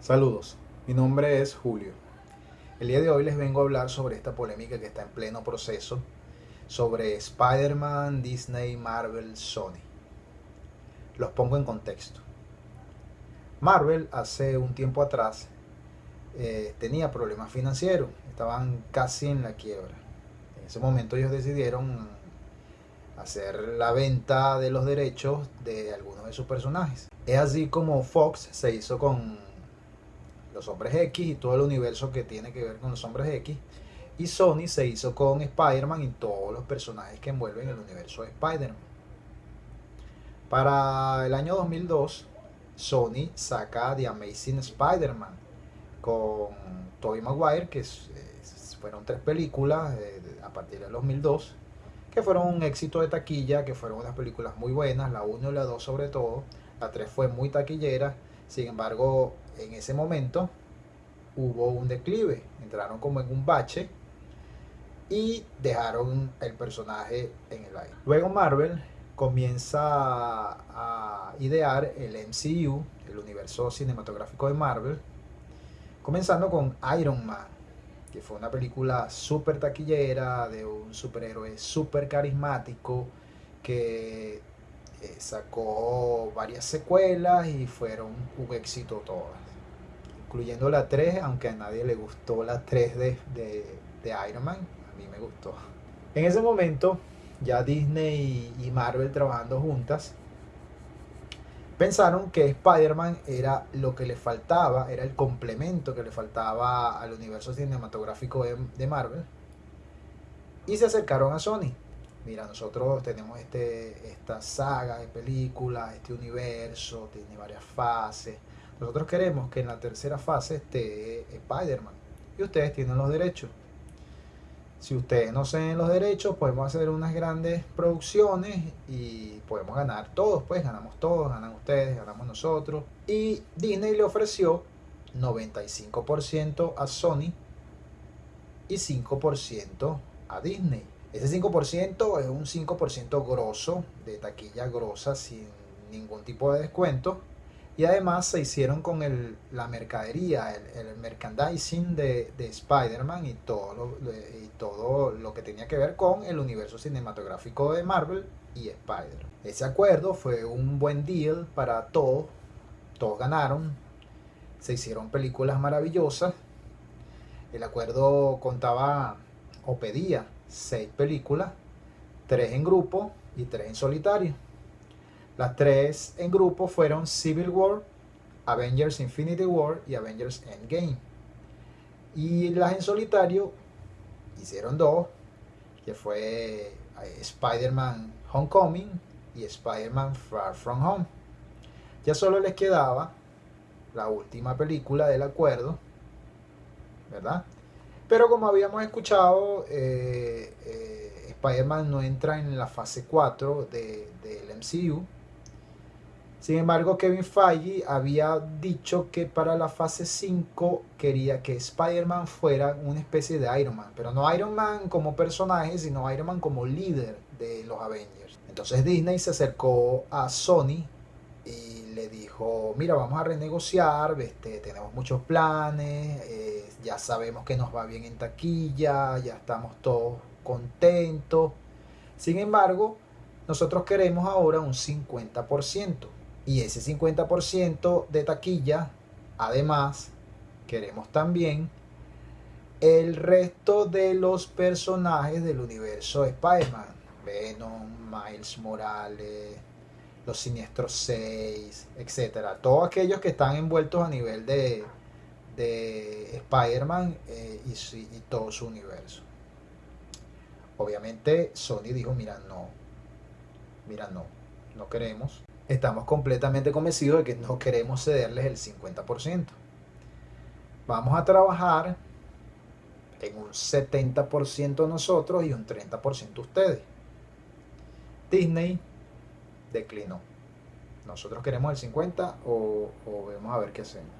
Saludos, mi nombre es Julio. El día de hoy les vengo a hablar sobre esta polémica que está en pleno proceso sobre Spider-Man, Disney, Marvel, Sony. Los pongo en contexto. Marvel hace un tiempo atrás eh, tenía problemas financieros, estaban casi en la quiebra. En ese momento ellos decidieron hacer la venta de los derechos de algunos de sus personajes. Es así como Fox se hizo con los hombres X y todo el universo que tiene que ver con los hombres X. Y Sony se hizo con Spider-Man y todos los personajes que envuelven el universo de Spider-Man. Para el año 2002, Sony saca The Amazing Spider-Man con Tobey Maguire, que fueron tres películas eh, a partir del 2002, que fueron un éxito de taquilla, que fueron unas películas muy buenas, la 1 y la 2 sobre todo, la 3 fue muy taquillera, sin embargo, en ese momento hubo un declive, entraron como en un bache y dejaron el personaje en el aire. Luego Marvel comienza a idear el MCU, el universo cinematográfico de Marvel, comenzando con Iron Man, que fue una película súper taquillera de un superhéroe súper carismático que eh, sacó varias secuelas y fueron un éxito todas, incluyendo la 3, aunque a nadie le gustó la 3 de, de Iron Man, a mí me gustó. En ese momento ya Disney y Marvel trabajando juntas, pensaron que Spider-Man era lo que le faltaba, era el complemento que le faltaba al universo cinematográfico de, Marvel. Y se acercaron a Sony. Mira, nosotros tenemos este, esta saga de películas, este universo, tiene varias fases. Nosotros queremos que en la tercera fase esté Spider-Man. Y ustedes tienen los derechos. Si ustedes no ceden los derechos, podemos hacer unas grandes producciones y podemos ganar todos, pues ganamos todos, ganan ustedes, ganamos nosotros. Y Disney le ofreció 95% a Sony y 5% a Disney. Ese 5% es un 5% grosso, de taquilla grosa, sin ningún tipo de descuento y además se hicieron con el, la mercadería, el, merchandising de, de Spider-Man y todo, y todo lo que tenía que ver con el universo cinematográfico de Marvel y Spider. Ese acuerdo fue un buen deal para todos, todos ganaron, se hicieron películas maravillosas. El acuerdo contaba o pedía seis películas, tres en grupo y tres en solitario. Las tres en grupo fueron Civil War, Avengers Infinity War y Avengers Endgame. Y las en solitario hicieron dos, que fue eh, Spider-Man Homecoming y Spider-Man Far From Home. Ya solo les quedaba la última película del acuerdo, ¿verdad? Pero como habíamos escuchado, eh, eh, Spider-Man no entra en la fase 4 del MCU, sin embargo, Kevin Feige había dicho que para la fase 5 quería que Spider-Man fuera una especie de Iron Man, pero no Iron Man como personaje, sino Iron Man como líder de los Avengers. Entonces Disney se acercó a Sony y le dijo, mira, vamos a renegociar, este, tenemos muchos planes, eh, ya sabemos que nos va bien en taquilla, ya estamos todos contentos. Sin embargo, nosotros queremos ahora un 50%. Y ese 50% de taquilla, además, queremos también el resto de los personajes del universo de Spider-Man. Venom, Miles Morales, los Siniestros 6, etc. Todos aquellos que están envueltos a nivel de, de Spider-Man eh, y todo su universo. Obviamente Sony dijo, mira, no, mira, no, no queremos estamos completamente convencidos de que no queremos cederles el 50%. Vamos a trabajar en un 70% nosotros y un 30% ustedes. Disney declinó. Nosotros queremos el 50% o, o vemos a ver qué hacemos.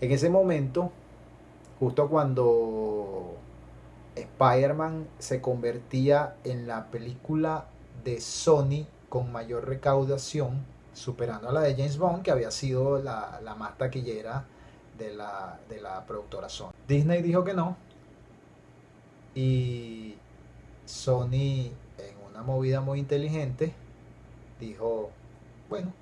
En ese momento, justo cuando Spider-Man se convertía en la película de Sony con mayor recaudación, superando a la de James Bond, que había sido la, la más taquillera de la, de la productora Sony. Disney dijo que no. Y Sony, en una movida muy inteligente, dijo, bueno,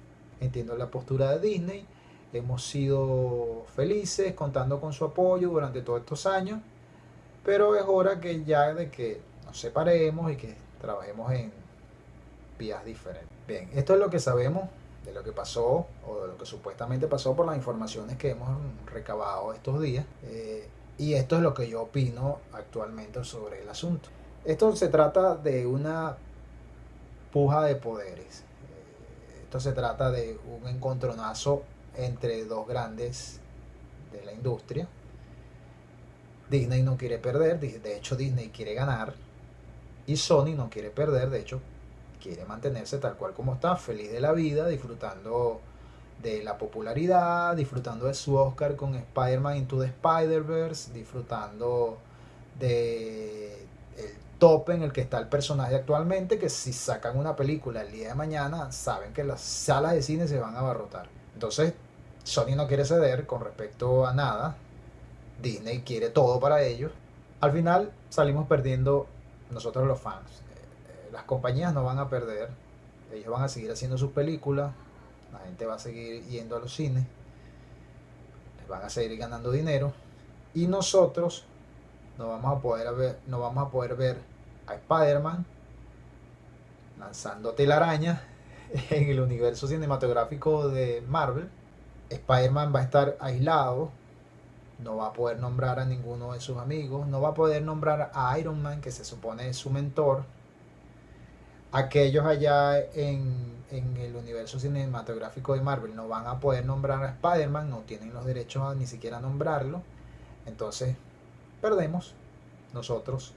entiendo la postura de Disney, hemos sido felices contando con su apoyo durante todos estos años, pero es hora que ya de que nos separemos y que trabajemos en vías diferentes. Bien, esto es lo que sabemos de lo que pasó o de lo que supuestamente pasó por las informaciones que hemos recabado estos días. Eh, y esto es lo que yo opino actualmente sobre el asunto. Esto se trata de una puja de poderes. Eh, esto se trata de un encontronazo entre dos grandes de la industria. Disney no quiere perder, de hecho Disney quiere ganar. Y Sony no quiere perder, de hecho quiere mantenerse tal cual como está, feliz de la vida, disfrutando de la popularidad, disfrutando de su Oscar con Spider-Man Into the Spider-Verse, disfrutando de el tope en el que está el personaje actualmente, que si sacan una película el día de mañana, saben que las salas de cine se van a abarrotar. Entonces, Sony no quiere ceder con respecto a nada, Disney quiere todo para ellos. Al final salimos perdiendo nosotros los fans las compañías no van a perder, ellos van a seguir haciendo sus películas, la gente va a seguir yendo a los cines, les van a seguir ganando dinero y nosotros no vamos a poder ver, no vamos a poder ver a Spider-Man lanzando telaraña en el universo cinematográfico de Marvel. Spider-Man va a estar aislado, no va a poder nombrar a ninguno de sus amigos, no va a poder nombrar a Iron Man, que se supone es su mentor, aquellos allá en, el universo cinematográfico de Marvel no van a poder nombrar a Spider-Man, no tienen los derechos a ni siquiera nombrarlo. Entonces, perdemos nosotros,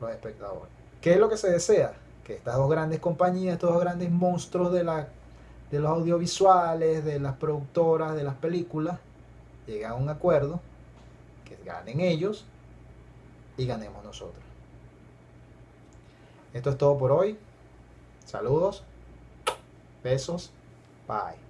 los espectadores. ¿Qué es lo que se desea? Que estas dos grandes compañías, estos dos grandes monstruos de, la, de los audiovisuales, de las productoras, de las películas, lleguen a un acuerdo, que ganen ellos y ganemos nosotros. Esto es todo por hoy. Saludos, besos, bye.